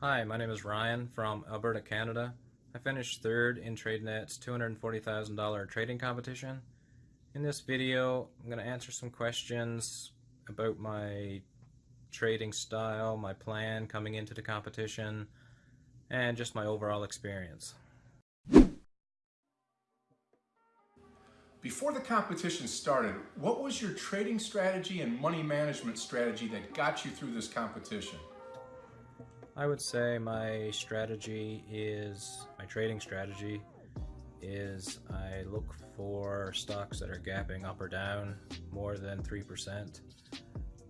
Hi, my name is Ryan from Alberta, Canada. I finished third in TradeNet's $240,000 trading competition. In this video, I'm going to answer some questions about my trading style, my plan coming into the competition, and just my overall experience. Before the competition started, what was your trading strategy and money management strategy that got you through this competition? I would say my strategy is, my trading strategy is I look for stocks that are gapping up or down more than 3%.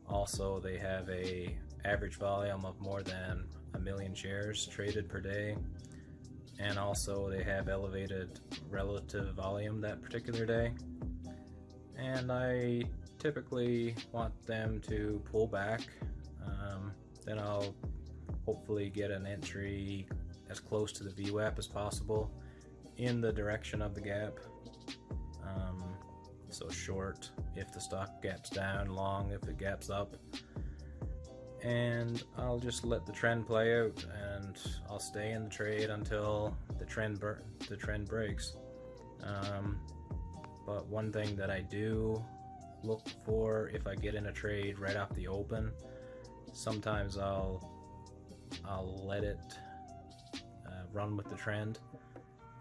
Also, they have a average volume of more than a million shares traded per day. And also they have elevated relative volume that particular day. And I typically want them to pull back. Um, then I'll hopefully get an entry as close to the VWAP as possible in the direction of the gap. Um, so short if the stock gaps down, long if it gaps up. And I'll just let the trend play out and I'll stay in the trade until the trend the trend breaks. Um, but one thing that I do look for if I get in a trade right off the open, sometimes I'll I'll let it uh, run with the trend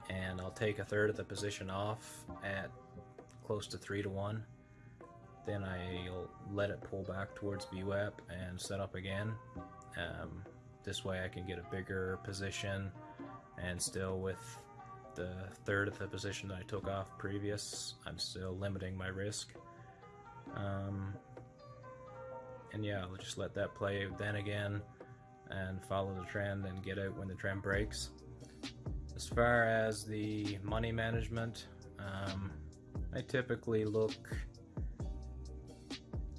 and I'll take a third of the position off at close to 3 to 1 then I'll let it pull back towards VWAP and set up again. Um, this way I can get a bigger position and still with the third of the position that I took off previous I'm still limiting my risk. Um, and yeah I'll just let that play then again and follow the trend and get out when the trend breaks. As far as the money management, um, I typically look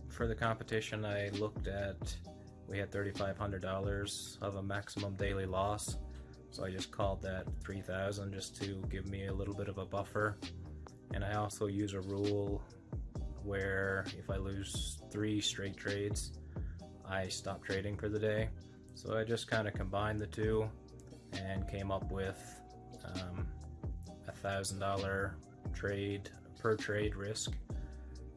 for the competition. I looked at we had $3,500 of a maximum daily loss, so I just called that 3,000 just to give me a little bit of a buffer. And I also use a rule where if I lose three straight trades, I stop trading for the day. So I just kind of combined the two and came up with um, a thousand dollar trade per trade risk.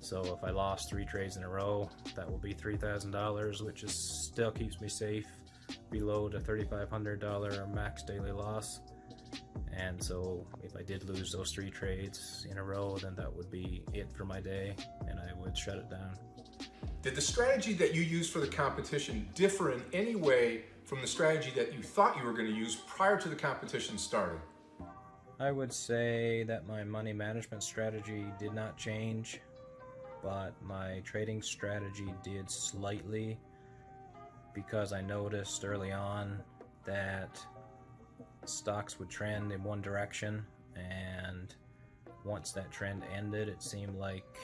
So if I lost three trades in a row, that will be three thousand dollars, which is still keeps me safe below the thirty-five hundred dollar max daily loss. And so if I did lose those three trades in a row, then that would be it for my day, and I would shut it down. Did the strategy that you used for the competition differ in any way from the strategy that you thought you were going to use prior to the competition starting? I would say that my money management strategy did not change, but my trading strategy did slightly because I noticed early on that stocks would trend in one direction and once that trend ended it seemed like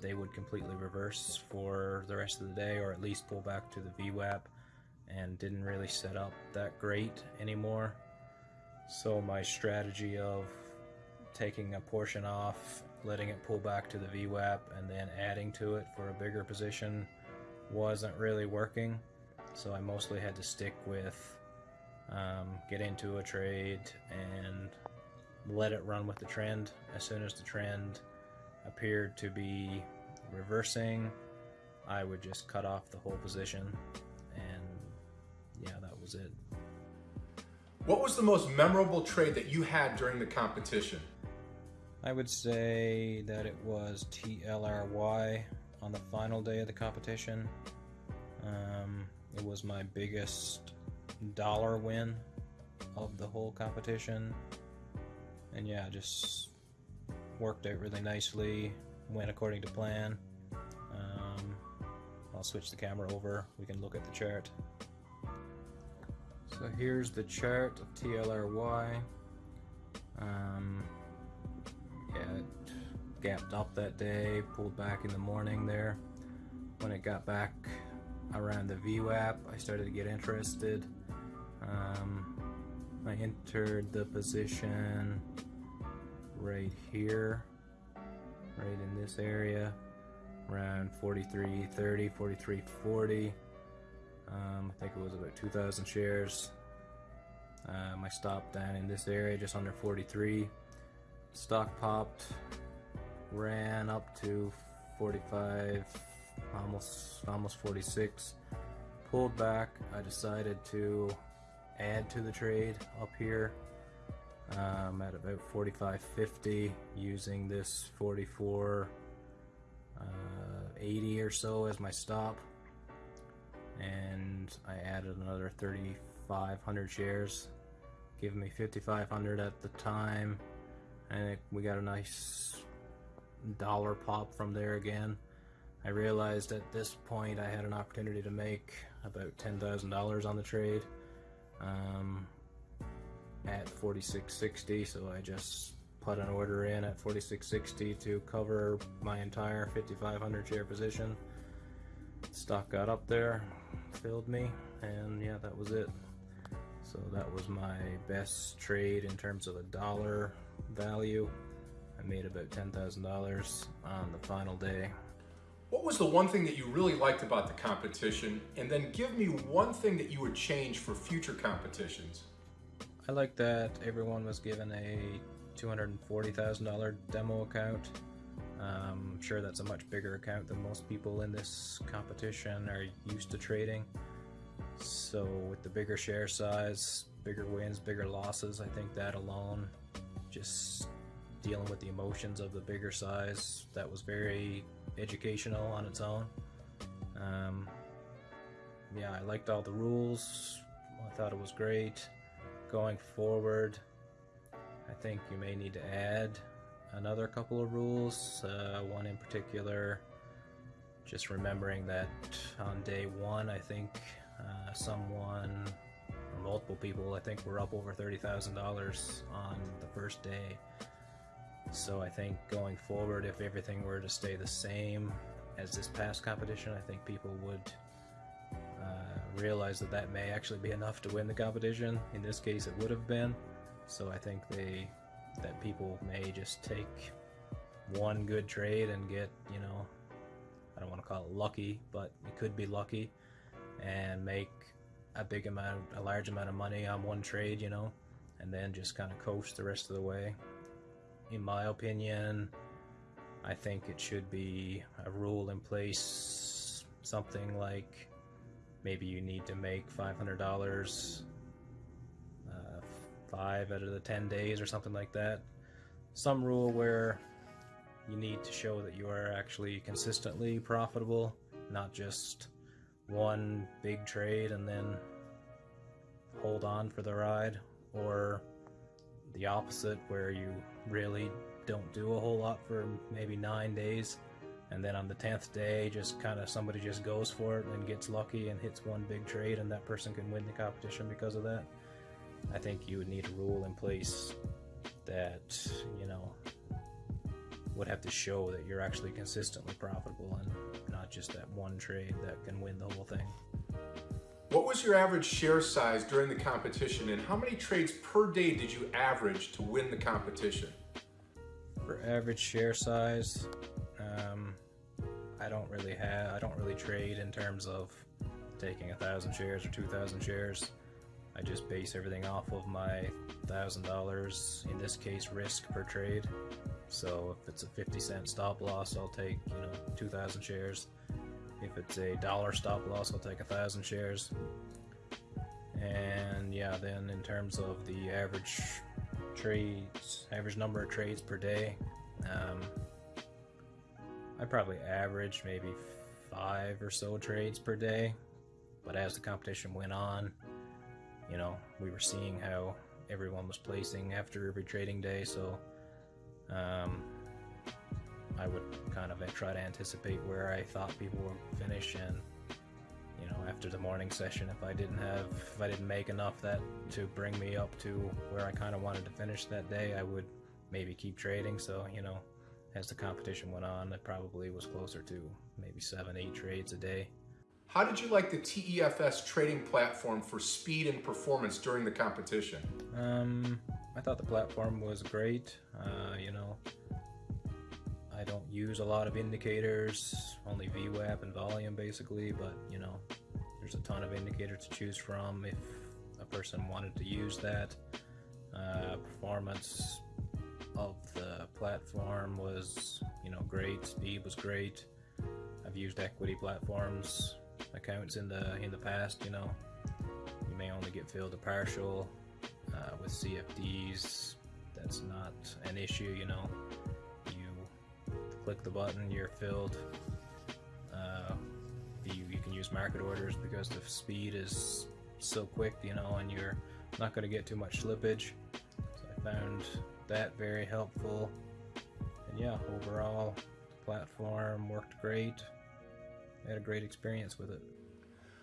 they would completely reverse for the rest of the day or at least pull back to the VWAP and didn't really set up that great anymore. So my strategy of taking a portion off, letting it pull back to the VWAP and then adding to it for a bigger position wasn't really working. So I mostly had to stick with um, get into a trade and let it run with the trend. As soon as the trend appeared to be reversing, I would just cut off the whole position and yeah, that was it. What was the most memorable trade that you had during the competition? I would say that it was TLRY on the final day of the competition. Um, it was my biggest dollar win of the whole competition. And yeah, just worked out really nicely, went according to plan. Um, I'll switch the camera over, we can look at the chart. So here's the chart of TLRY. Um, yeah, it gapped up that day, pulled back in the morning there. When it got back around the VWAP, I started to get interested. Um, I entered the position right here, right in this area, around 43.30, 43.40. Um, I think it was about 2,000 shares. Um, I stopped down in this area just under 43. Stock popped, ran up to 45, almost almost 46. Pulled back. I decided to add to the trade up here um, at about 45.50 using this 44 uh, 80 or so as my stop. And I added another 3,500 shares. Giving me 5,500 at the time. And it, we got a nice dollar pop from there again. I realized at this point I had an opportunity to make about $10,000 on the trade. Um, at 46.60 so I just put an order in at 46.60 to cover my entire 5500 share position stock got up there filled me and yeah that was it so that was my best trade in terms of a dollar value I made about $10,000 on the final day what was the one thing that you really liked about the competition? And then give me one thing that you would change for future competitions. I like that everyone was given a $240,000 demo account. Um, I'm sure that's a much bigger account than most people in this competition are used to trading. So with the bigger share size, bigger wins, bigger losses, I think that alone, just dealing with the emotions of the bigger size, that was very educational on its own. Um, yeah, I liked all the rules. I thought it was great. Going forward, I think you may need to add another couple of rules. Uh, one in particular, just remembering that on day one, I think uh, someone or multiple people, I think, were up over $30,000 on the first day. So I think going forward, if everything were to stay the same as this past competition, I think people would uh, realize that that may actually be enough to win the competition. In this case, it would have been. So I think they that people may just take one good trade and get, you know, I don't want to call it lucky, but it could be lucky and make a big amount, a large amount of money on one trade, you know, and then just kind of coast the rest of the way in my opinion, I think it should be a rule in place, something like maybe you need to make $500 uh, five out of the 10 days or something like that. Some rule where you need to show that you are actually consistently profitable, not just one big trade and then hold on for the ride, or the opposite where you really don't do a whole lot for maybe nine days and then on the 10th day just kind of somebody just goes for it and gets lucky and hits one big trade and that person can win the competition because of that i think you would need a rule in place that you know would have to show that you're actually consistently profitable and not just that one trade that can win the whole thing what was your average share size during the competition and how many trades per day did you average to win the competition? For average share size, um, I don't really have, I don't really trade in terms of taking a thousand shares or 2,000 shares. I just base everything off of my thousand dollars, in this case risk per trade. So if it's a 50 cent stop loss, I'll take, you know, 2,000 shares. If it's a dollar stop loss, I'll take a thousand shares. And yeah, then in terms of the average trades, average number of trades per day, um, I probably averaged maybe five or so trades per day. But as the competition went on, you know, we were seeing how everyone was placing after every trading day. So, um, I would kind of try to anticipate where I thought people would finish and you know after the morning session if I didn't have if I didn't make enough that to bring me up to where I kind of wanted to finish that day I would maybe keep trading so you know as the competition went on it probably was closer to maybe seven eight trades a day. How did you like the TEFS trading platform for speed and performance during the competition? Um I thought the platform was great. Uh, you know I don't use a lot of indicators, only VWAP and volume basically, but you know, there's a ton of indicators to choose from if a person wanted to use that. Uh, performance of the platform was, you know, great. Speed was great. I've used equity platforms accounts in the in the past. You know, you may only get filled a partial uh, with CFDs. That's not an issue. You know, you click the button, you're filled. Uh, you, you can use market orders because the speed is so quick, you know, and you're not going to get too much slippage. So I found that very helpful. And yeah, overall, the platform worked great. I had a great experience with it.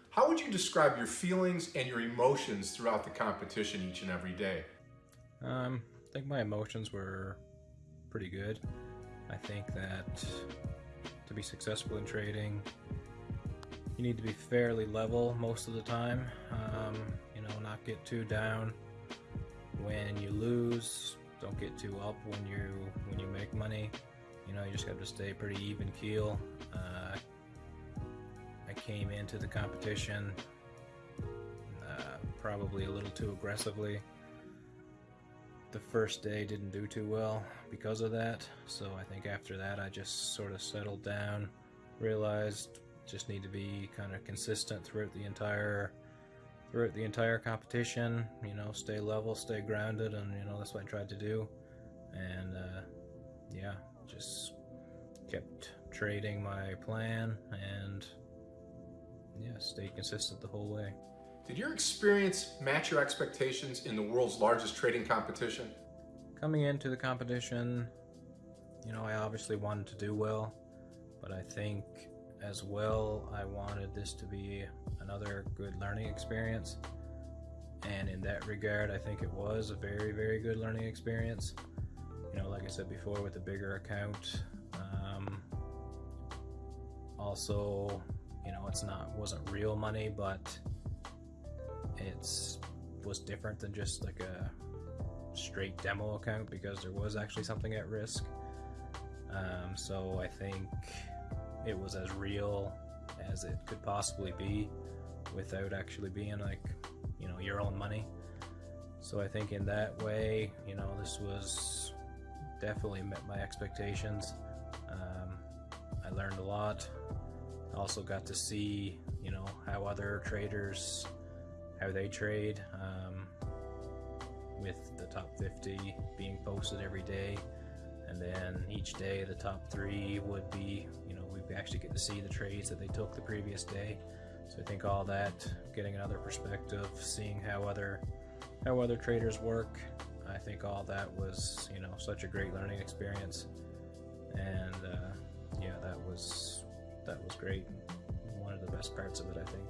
How would you describe your feelings and your emotions throughout the competition each and every day? Um, I think my emotions were pretty good. I think that to be successful in trading, you need to be fairly level most of the time. Um, you know, not get too down when you lose. Don't get too up when you when you make money. You know, you just have to stay pretty even keel. Uh, I came into the competition uh, probably a little too aggressively. The first day didn't do too well because of that, so I think after that I just sort of settled down, realized just need to be kind of consistent throughout the entire throughout the entire competition you know stay level stay grounded and you know that's what I tried to do and uh, yeah just kept trading my plan and yeah stayed consistent the whole way Did your experience match your expectations in the world's largest trading competition? coming into the competition you know I obviously wanted to do well but I think as well, I wanted this to be another good learning experience. And in that regard, I think it was a very, very good learning experience. You know, like I said before, with a bigger account. Um, also, you know, it's not wasn't real money, but it's was different than just like a straight demo account because there was actually something at risk. Um, so I think it was as real as it could possibly be without actually being like you know your own money. So i think in that way you know this was definitely met my expectations. Um, i learned a lot. Also got to see you know how other traders how they trade um, with the top 50 being posted every day. And then each day the top three would be you know we actually get to see the trades that they took the previous day so I think all that getting another perspective seeing how other how other traders work I think all that was you know such a great learning experience and uh, yeah that was that was great one of the best parts of it I think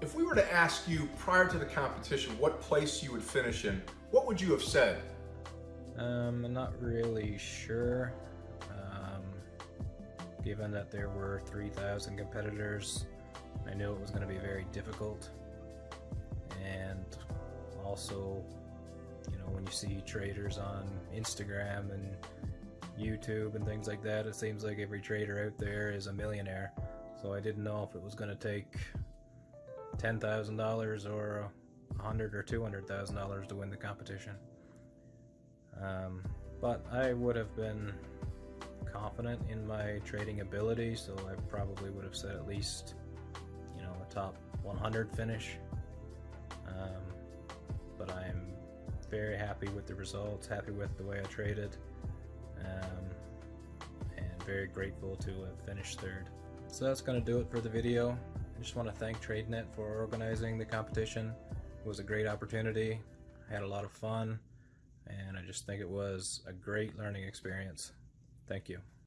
If we were to ask you prior to the competition what place you would finish in, what would you have said? Um, I'm not really sure. Given that there were 3,000 competitors, I knew it was going to be very difficult. And also, you know, when you see traders on Instagram and YouTube and things like that, it seems like every trader out there is a millionaire. So I didn't know if it was going to take $10,000 or a hundred or two hundred thousand dollars to win the competition. Um, but I would have been confident in my trading ability, so I probably would have said at least, you know, a top 100 finish. Um, but I'm very happy with the results, happy with the way I traded, um, and very grateful to have finished third. So that's going to do it for the video. I just want to thank TradeNet for organizing the competition. It was a great opportunity. I had a lot of fun and I just think it was a great learning experience. Thank you.